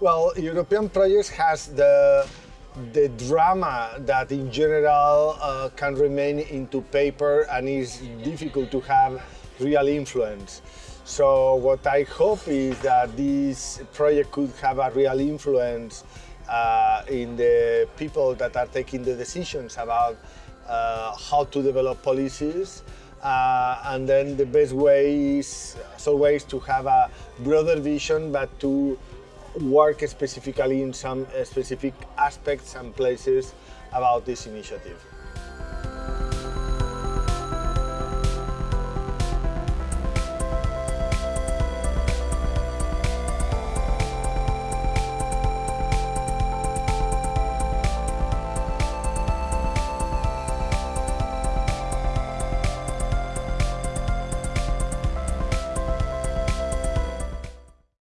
Well, European projects has the the drama that in general uh, can remain into paper and is difficult to have real influence. So what I hope is that this project could have a real influence uh, in the people that are taking the decisions about uh, how to develop policies uh, and then the best way is as always to have a broader vision but to work specifically in some uh, specific aspects and places about this initiative.